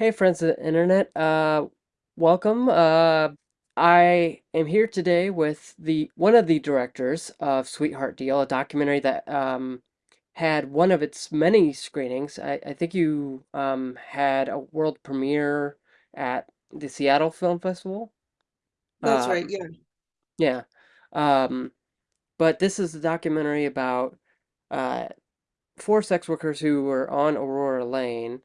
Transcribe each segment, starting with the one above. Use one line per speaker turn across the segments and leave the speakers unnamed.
Hey, friends of the internet. Uh, welcome. Uh, I am here today with the one of the directors of Sweetheart Deal, a documentary that um, had one of its many screenings. I, I think you um, had a world premiere at the Seattle Film Festival.
That's right,
Um,
yeah.
yeah. Um, but this is a documentary about uh, four sex workers who were on Aurora Lane.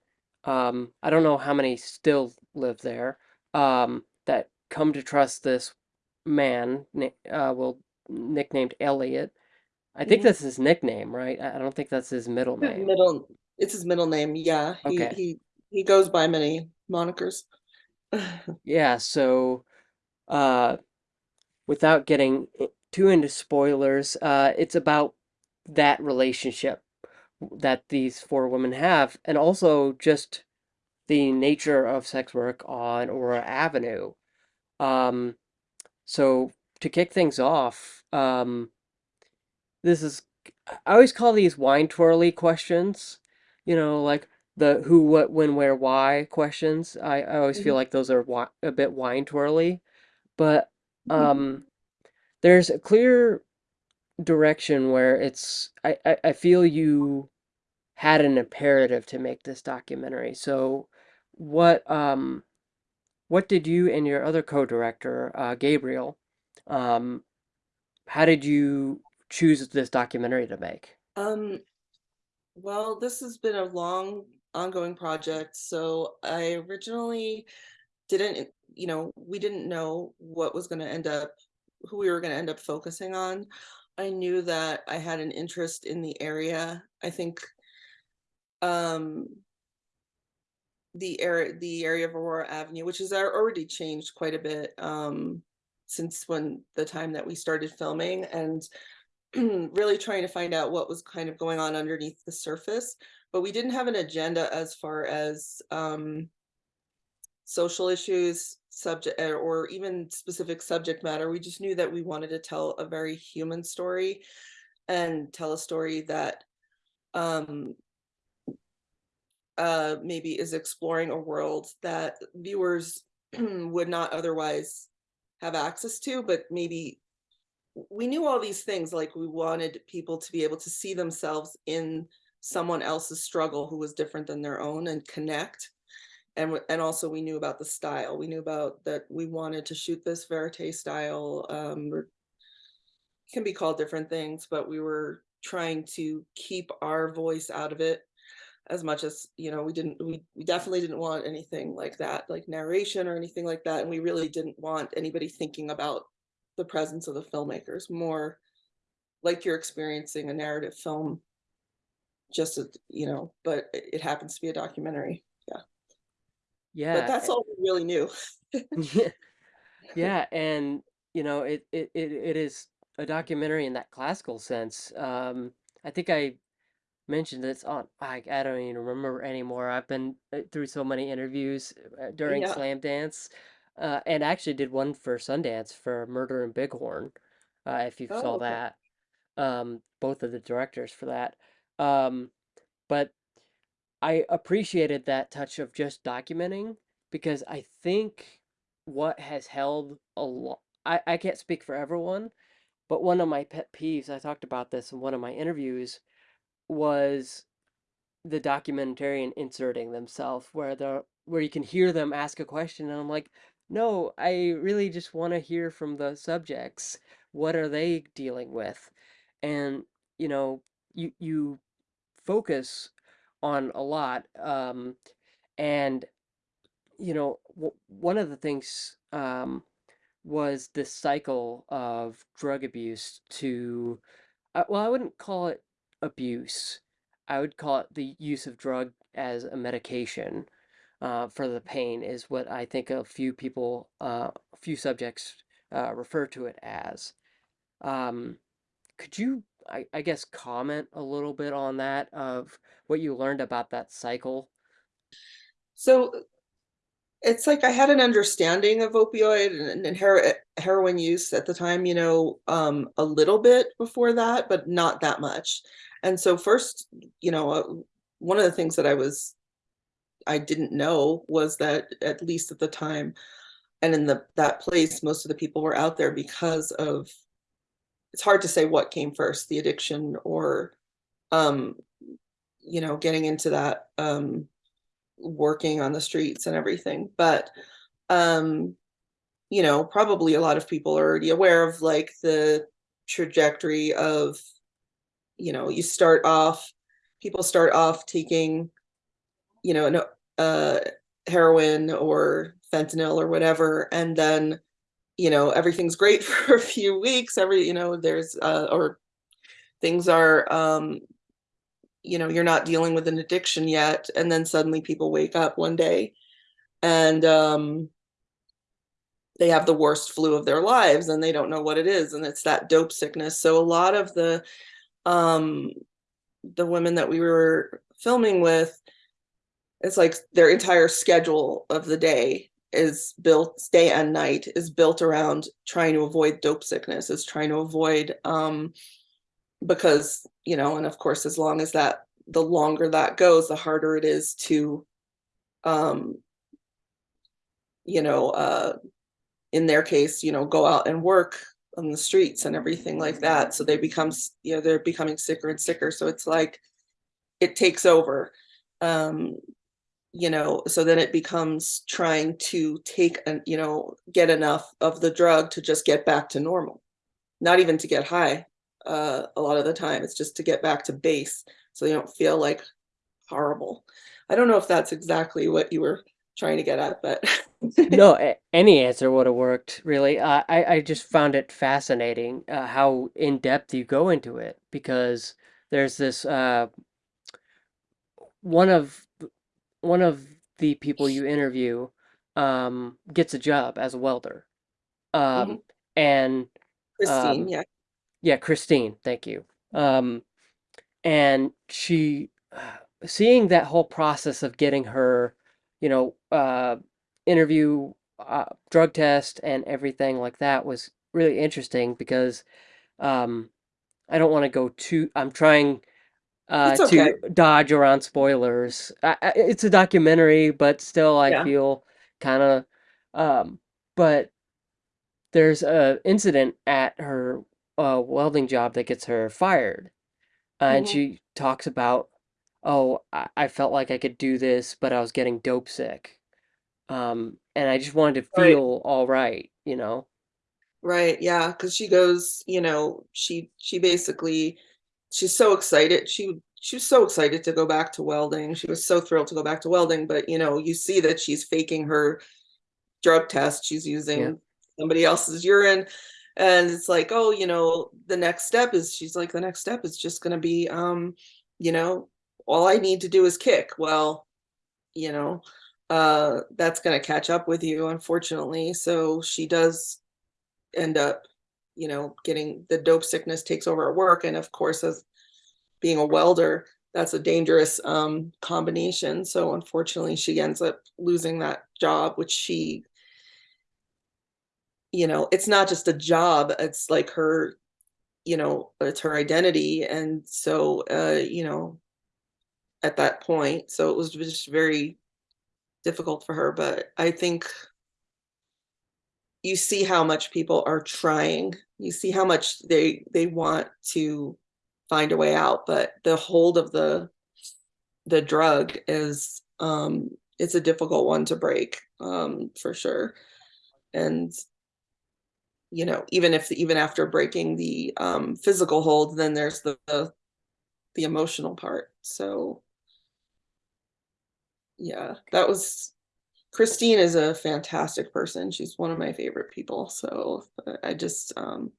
Um, I don't know how many still live there. Um, that come to trust this man, uh, well, nicknamed Elliot. I think that's his nickname, right? I I don't think that's his middle name.
middle it's his middle name, yeah. He
Okay.
he he goes by many monikers.
Yeah, so uh, without getting too into spoilers, uh, it's about that relationship that these four women have, and also just the nature of sex work on Aurora Avenue. Um, so to kick things off, um, this is I always call these wine twirly questions. You know, like the who, what, when, where, why questions. I, I always feel
Mhm.
like those are a bit wine twirly, but um, there's a clear direction where it's I, I, I feel you had an imperative to make this documentary. So what um What did you and your other co-director, uh, Gabriel, um, how did you choose this documentary to make?
Um, well, this has been a long ongoing project. So I originally didn't, you know, we didn't know what was going to end up, who we were going to end up focusing on. I knew that I had an interest in the area. I think um the area the area of Aurora Avenue, which has already changed quite a bit, um, since when the time that we started filming, and really trying to find out what was kind of going on underneath the surface. But we didn't have an agenda as far as, um, social issues, subject or or even specific subject matter. We just knew that we wanted to tell a very human story and tell a story that, um uh, maybe is exploring a world that viewers would not otherwise have access to, but maybe we knew all these things, like we wanted people to be able to see themselves in someone else's struggle who was different than their own and connect. And and also we knew about the style. We knew about that we wanted to shoot this verite style. Um, can be called different things, but we were trying to keep our voice out of it as much as, you know, we didn't we we definitely didn't want anything like that, like narration or anything like that, and we really didn't want anybody thinking about the presence of the filmmakers, more like you're experiencing a narrative film, just you know, but it happens to be a documentary, yeah. But that's all we really knew.
yeah, yeah, and you know, it, it it it is a documentary in that classical sense. Um, I think I mentioned this on I, I don't even remember anymore. I've been uh, through so many interviews uh, during
Yeah.
Slamdance, uh, and actually did one for Sundance for Murder in Big Horn, uh, if you
Oh,
saw
okay.
that. Um, both of the directors for that. Um, but I appreciated that touch of just documenting because I think what has held a lot, I, I can't speak for everyone, but one of my pet peeves, I talked about this in one of my interviews, was the documentarian inserting themselves where the where you can hear them ask a question and I'm like, no, I really just want to hear from the subjects. What are they dealing with? And you know, you you focus on a lot. Um, and you know, one of the things um, was this cycle of drug abuse to, uh, well, I wouldn't call it abuse. I would call it the use of drug as a medication uh, for the pain is what I think a few people, uh, a few subjects uh, refer to it as. Um, could you, I, I guess, comment a little bit on that of what you learned about that cycle?
So It's like I had an understanding of opioid and and hero heroin use at the time, you know, um, a little bit before that, but not that much. And so first, you know, uh, one of the things that I was I didn't know was that at least at the time and in the that place, most of the people were out there because of it's hard to say what came first, the addiction or um, you know, getting into that um working on the streets and everything. But um, you know, probably a lot of people are already aware of like the trajectory of, you know, you start off people start off taking, you know, no uh heroin or fentanyl or whatever, and then, you know, everything's great for a few weeks. Every, you know, there's uh or things are um you know, you're not dealing with an addiction yet, and then suddenly people wake up one day and um they have the worst flu of their lives and they don't know what it is and it's that dope sickness. So a lot of the um the women that we were filming with it's like their entire schedule of the day is built day and night is built around trying to avoid dope sickness is trying to avoid um because you know and of course as long as that the longer that goes the harder it is to um you know uh in their case you know go out and work on the streets and everything like that. So they become you know they're becoming sicker and sicker. So it's like it takes over. Um you know so then it becomes trying to take and you know get enough of the drug to just get back to normal not even to get high uh a lot of the time it's just to get back to base so you don't feel like horrible i don't know if that's exactly what you were trying to get at but
No, any answer would have worked, really. Uh, I I just found it fascinating uh, how in depth you go into it because there's this uh, one of one of the people you interview um, gets a job as a welder, um, and
christine
um,
yeah
yeah, Christine, thank you. Um, and she seeing that whole process of getting her, you know, uh, interview, uh, drug test, and everything like that was really interesting because um, I don't want to go too. I'm trying uh,
okay
to dodge around spoilers. I, I, it's a documentary, but still, I
yeah
feel kind of. Um, but there's a incident at her uh, welding job that gets her fired uh, and
hmm
she talks about, oh, I, I felt like I could do this, but I was getting dope sick. Um, and I just wanted to
right
feel all right, you know?
Right, yeah, because she goes, you know, she she basically she's so excited. She she was so excited to go back to welding. She was so thrilled to go back to welding, but you know, you see that she's faking her drug test. She's
Yeah.
using somebody else's urine. And it's like, oh, you know, the next step is she's like, the next step is just gonna be um, you know, all I need to do is kick. Well, you know, uh that's gonna catch up with you, unfortunately. So she does end up, you know, getting the dope sickness takes over at work. And of course, as being a welder, that's a dangerous um, combination. So unfortunately, she ends up losing that job, which she, you know, it's not just a job, it's like her, you know, it's her identity. And so, uh, you know, at that point, so it was just very difficult for her. But I think you see how much people are trying. You see how much they they want to find a way out, but the hold of the the drug is um it's a difficult one to break um for sure. And you know, even if even after breaking the um physical hold, then there's the the, the emotional part. So yeah, that was Christine is a fantastic person. She's one of my favorite people. So I just um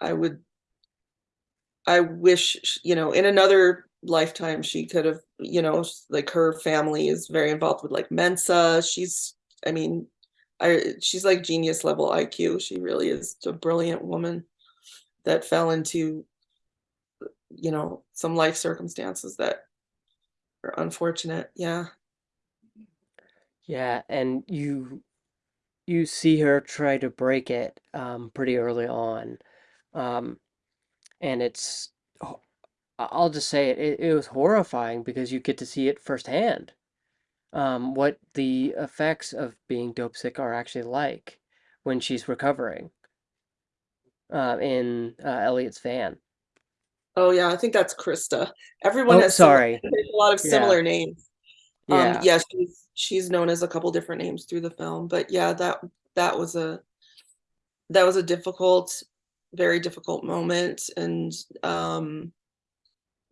I would I wish, you know, in another lifetime, she could have, you know, like, her family is very involved with, like, Mensa. She's I mean, I she's, like, genius level IQ. She really is a brilliant woman that fell into, you know, some life circumstances that are unfortunate. Yeah.
Yeah, and you you see her try to break it um, pretty early on. Um, and it's I'll just say it, it, it was horrifying because you get to see it firsthand. um, what the effects of being dope sick are actually like when she's recovering uh, in uh, Elliot's van.
Oh yeah, I think that's Krista. Everyone
Oh,
has similar
sorry.
a lot of
Yeah,
similar names. Um,
yeah,
yeah, she's she's known as a couple different names through the film, but yeah, that that was a that was a difficult, very difficult moment, and um,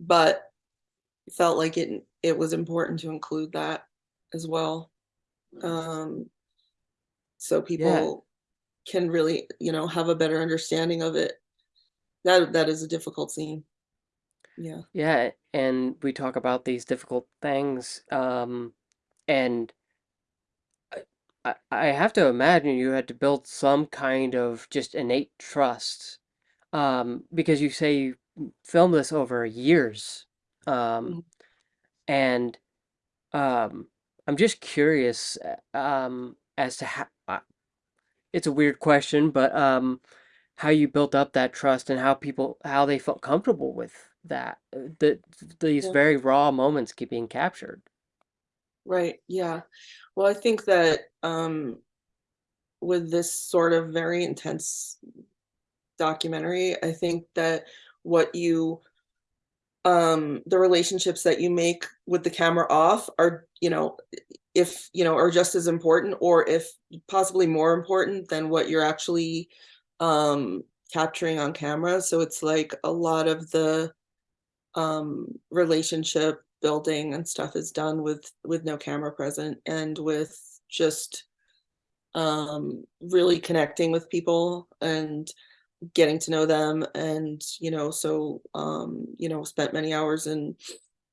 but felt like it it was important to include that as well, um, so
yeah,
people can really, you know, have a better understanding of it. That that is a difficult scene. Yeah.
yeah. And we talk about these difficult things, um, and I, I have to imagine you had to build some kind of just innate trust, um, because you say you filmed this over years, um,
Mhm.
and um, I'm just curious, uh, um, as to how. uh, It's a weird question, but um, how you built up that trust and how people how they felt comfortable with that. uh, The these
Yeah.
very raw moments keep being captured.
Right. Yeah. Well, I think that um, with this sort of very intense documentary, I think that what you um the relationships that you make with the camera off are, you know, if, you know, are just as important or if possibly more important than what you're actually um capturing on camera. So it's like a lot of the um relationship building and stuff is done with with no camera present and with just um really connecting with people and getting to know them and you know so um you know spent many hours in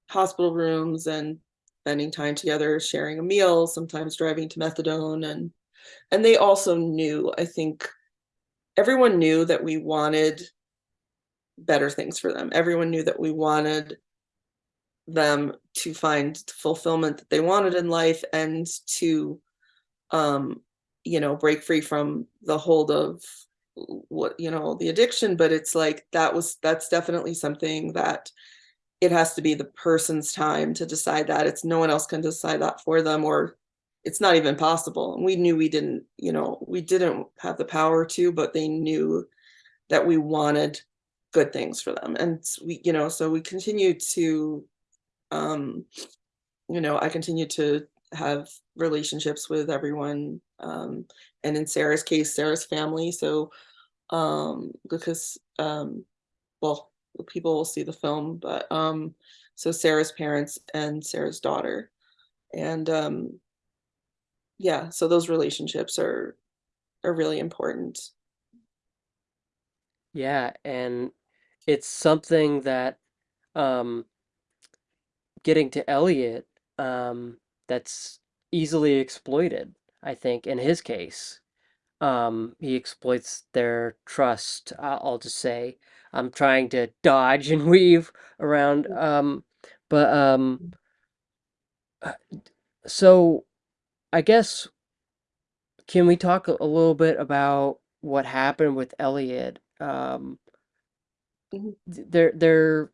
hospital rooms and spending time together sharing a meal sometimes driving to methadone and and they also knew i think everyone knew that we wanted better things for them. Everyone knew that we wanted them to find fulfillment that they wanted in life and to um you know break free from the hold of what you know the addiction. But it's like that was that's definitely something that it has to be the person's time to decide that. It's no one else can decide that for them or it's not even possible. And we knew we didn't you know we didn't have the power to but they knew that we wanted good things for them and we you know so we continue to um you know, I continue to have relationships with everyone, um, and in Sarah's case, Sarah's family. So, um, because, um, well, people will see the film, but um, so Sarah's parents and Sarah's daughter, and um, yeah, so those relationships are are really important.
Yeah, and it's something that um, getting to Elliot um, that's easily exploited, I think, in his case. Um, he exploits their trust, I- I'll just say. I'm trying to dodge and weave around, um, but um, uh, so I guess can we talk a a little bit about what happened with Elliot? Um,
Mhm,
th- there, there,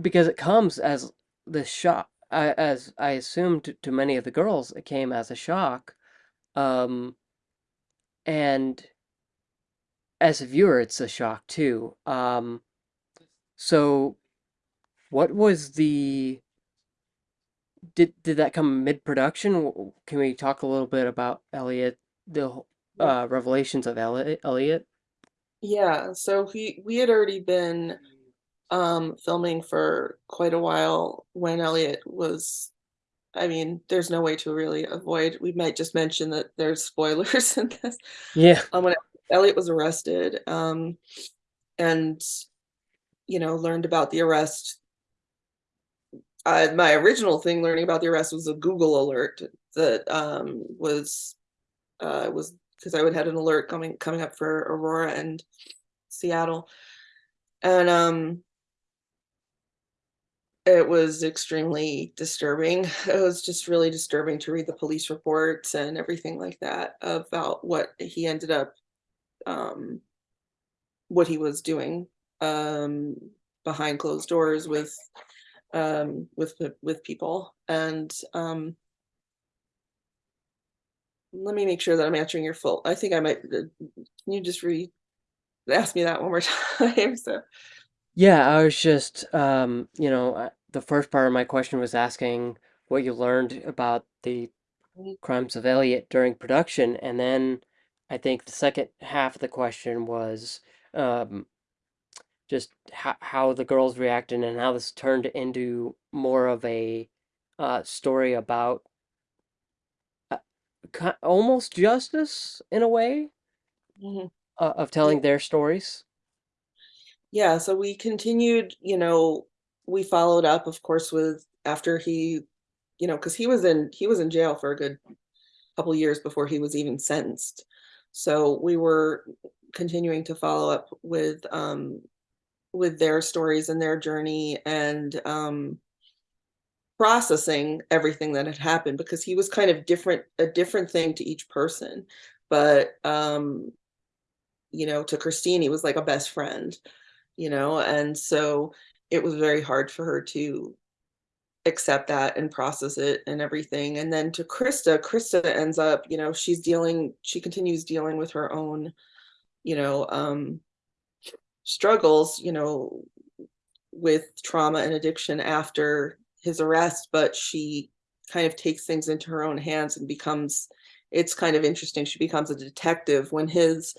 because it comes as the shock, I- as I assumed to, to many of the girls, it came as a shock. Um, and as a viewer, it's a shock too. Um, so what was the did did that come mid-production? Can we talk a little bit about Elliot, the uh, revelations of Elliot?
Yeah, so we we had already been um filming for quite a while when Elliot was I mean, there's no way to really avoid we might just mention that there's spoilers in this.
Yeah.
Um, when Elliot was arrested, um, and, you know, learned about the arrest, uh, my original thing learning about the arrest was a Google alert that, um, was, uh, was because I would had an alert coming coming up for Aurora and Seattle, and, um, it was extremely disturbing. It was just really disturbing to read the police reports and everything like that about what he ended up, um, what he was doing, um, behind closed doors with, um, with with people, and, um let me make sure that I'm answering your full I think I might uh, can you just re ask me that one more time? So
Yeah, I was just, um, you know, the first part of my question was asking what you learned about the crimes of Elliot during production, and then I think the second half of the question was um, just how, how the girls reacted and how this turned into more of a uh, story about almost justice in a way
mhm.
uh, of telling their stories.
yeah, so we continued, you know, we followed up, of course, with after he you know, because he was in he was in jail for a good couple years before he was even sentenced. So we were continuing to follow up with um with their stories and their journey and um processing everything that had happened because he was kind of different a different thing to each person. But um, you know, to Christine, he was like a best friend, you know, and so it was very hard for her to accept that and process it and everything. And then to Krista, Krista ends up, you know, she's dealing, she continues dealing with her own, you know, um, struggles, you know, with trauma and addiction after his arrest, but she kind of takes things into her own hands and becomes it's kind of interesting. She becomes a detective when his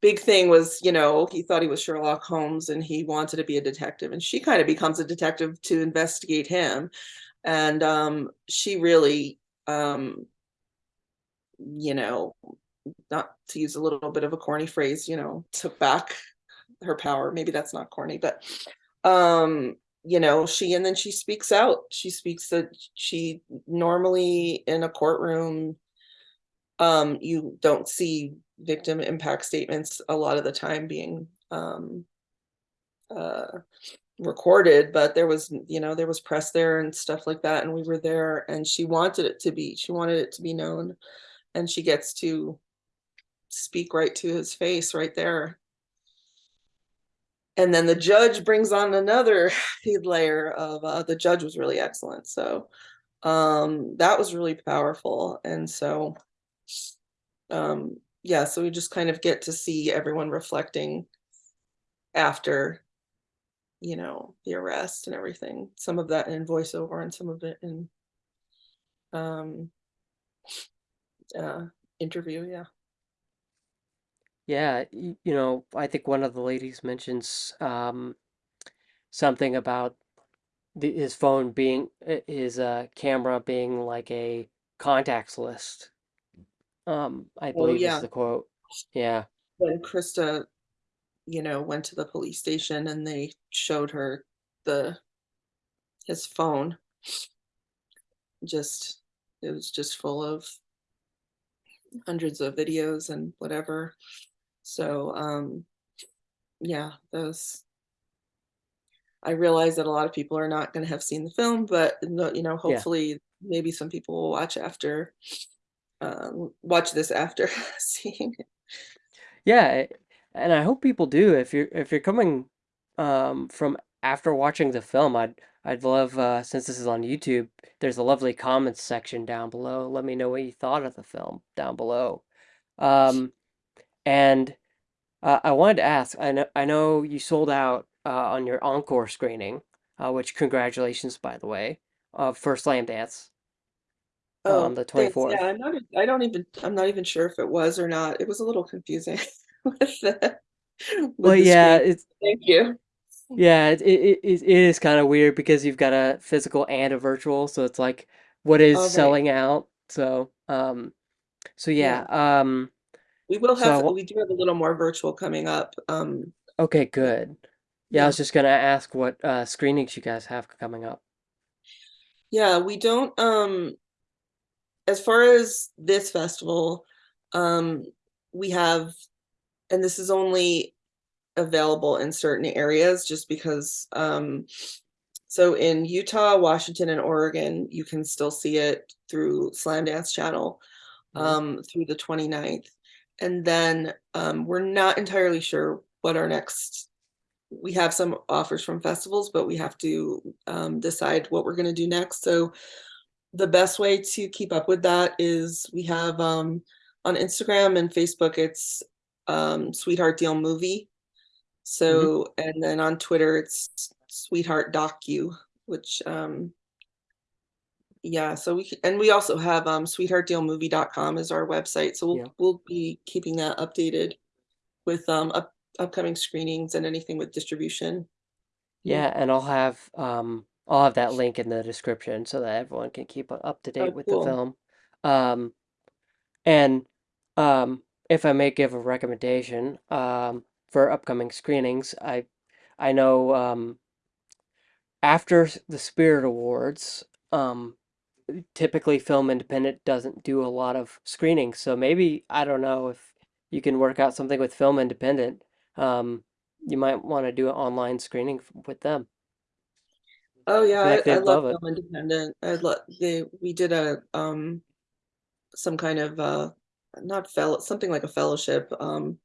big thing was, you know, he thought he was Sherlock Holmes and he wanted to be a detective. And she kind of becomes a detective to investigate him. And um, she really, um, you know, not to use a little bit of a corny phrase, you know, took back her power. Maybe that's not corny, but um, you know, she and then she speaks out. She speaks that she normally in a courtroom, um, you don't see victim impact statements a lot of the time being um uh recorded, but there was, you know, there was press there and stuff like that, and we were there and she wanted it to be, she wanted it to be known, and she gets to speak right to his face right there and then the judge brings on another layer of uh, the judge was really excellent. So um that was really powerful. And so um yeah so we just kind of get to see everyone reflecting after you know the arrest and everything some of that in voiceover and some of it in um uh interview yeah
Yeah, y- you know, I think one of the ladies mentions um, something about the, his phone being uh, his uh, camera being like a contacts list. Um, I
oh
believe is
yeah
the quote. Yeah,
when krista you know went to the police station and they showed her the his phone just it was just full of hundreds of videos and whatever. So, um, yeah, those I realize that a lot of people are not gonna have seen the film, but, no you know,
yeah,
hopefully, maybe some people will watch after, um, watch this after seeing it.
yeah. And I hope people do. If you're if you're coming um, from after watching the film, I'd I'd love uh, since this is on YouTube. There's a lovely comments section down below. Let me know what you thought of the film down below. Um, and Uh, I wanted to ask, I know I know you sold out uh, on your encore screening, uh, which congratulations, by the way, uh, for Slamdance on
Oh,
the
thanks, yeah,
24th.
I'm not I don't even I'm not even sure if it was or not. It was a little confusing with the
Well,
the
yeah,
screen.
it's
Thank you.
yeah, it it, it, is kind of weird because you've got a physical and a virtual, so it's like what is
Alright,
selling out. So, um, so yeah,
yeah.
um,
We will have
wa-
we do have a little more virtual coming up, um,
okay, good. Yeah, I was just gonna ask what uh, screenings you guys have coming up.
Yeah, we don't, um as far as this festival, um, we have and this is only available in certain areas just because, um so in Utah, Washington, and Oregon, you can still see it through Slamdance Channel,
Mhm.
um, through the 29th. And then, um, we're not entirely sure what our next we have some offers from festivals, but we have to, um, decide what we're gonna do next, so the best way to keep up with that is we have um on Instagram and Facebook it's um Sweetheart Deal Movie.
hmm
So and then on Twitter it's Sweetheart Docu, which um yeah, so we and we also have um sweetheartdealmovie.com is our website. So we'll
Yeah.
we'll be keeping that updated with um up, upcoming screenings and anything with distribution. Yeah.
And I'll have um I'll have that link in the description so that everyone can keep up to
Oh,
date with the film. Um and um if I may give a recommendation um for upcoming screenings, I I know um after the Spirit Awards, um typically Film Independent doesn't do a lot of screening. so maybe I don't know if you can work out something with Film Independent. Um you might want to do an online screening with them.
Oh yeah,
like
I, I love
love.
Film Independent. I love they we did a um some kind of uh not fellow something like a fellowship um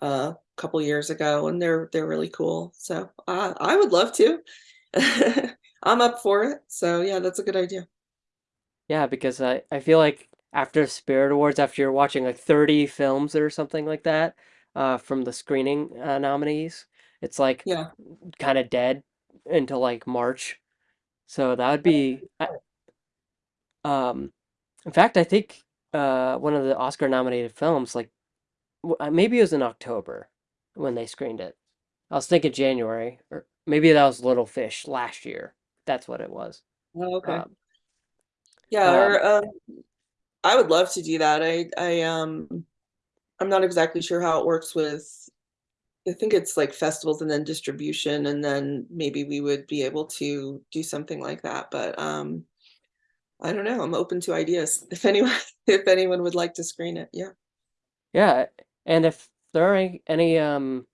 a couple years ago and they're they're really cool. So I I would love to. I'm up for it. So yeah, that's a good idea.
Yeah, because I, I feel like after Spirit Awards, after you're watching like 30 films or something like that, uh, from the screening uh, nominees, it's like
Yeah.
kind of dead until like March. So that would be, I- um, in fact, I think uh, one of the Oscar nominated films, like w- uh, maybe it was in October when they screened it. I was thinking January, or maybe that was Little Fish last year. That's what it was.
Oh, okay.
Um,
Yeah,
um,
or um I would love to do that. I I um I'm not exactly sure how it works with I think it's like festivals and then distribution and then maybe we would be able to do something like that. But um I don't know. I'm open to ideas. If anyone if anyone would like to screen it. Yeah.
Yeah, and if there are any, any um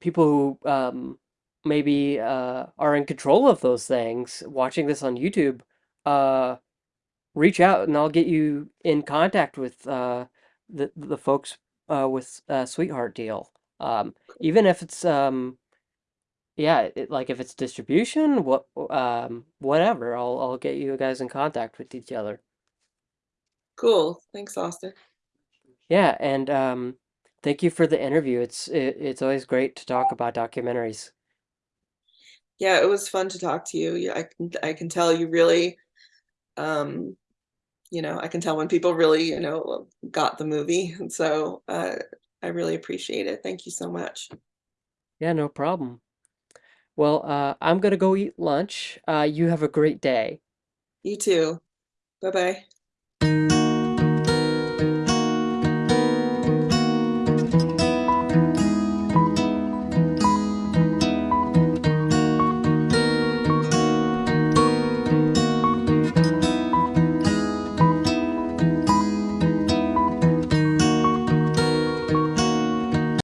people who um maybe uh are in control of those things watching this on YouTube, uh reach out and I'll get you in contact with uh the the folks uh with uh Sweetheart Deal. Um even if it's um yeah, it, like if it's distribution, what um whatever, I'll I'll get you guys in contact with each other.
Cool. Thanks, Austin.
Yeah, and um thank you for the interview. It's it, it's always great to talk about documentaries.
Yeah, it was fun to talk to you. Yeah, I can I can tell you really um you know, I can tell when people really, you know, got the movie. And so uh I really appreciate it. Thank you so much.
Yeah, no problem. Well, uh, I'm gonna go eat lunch. Uh, you have a great day.
You too. Bye-bye.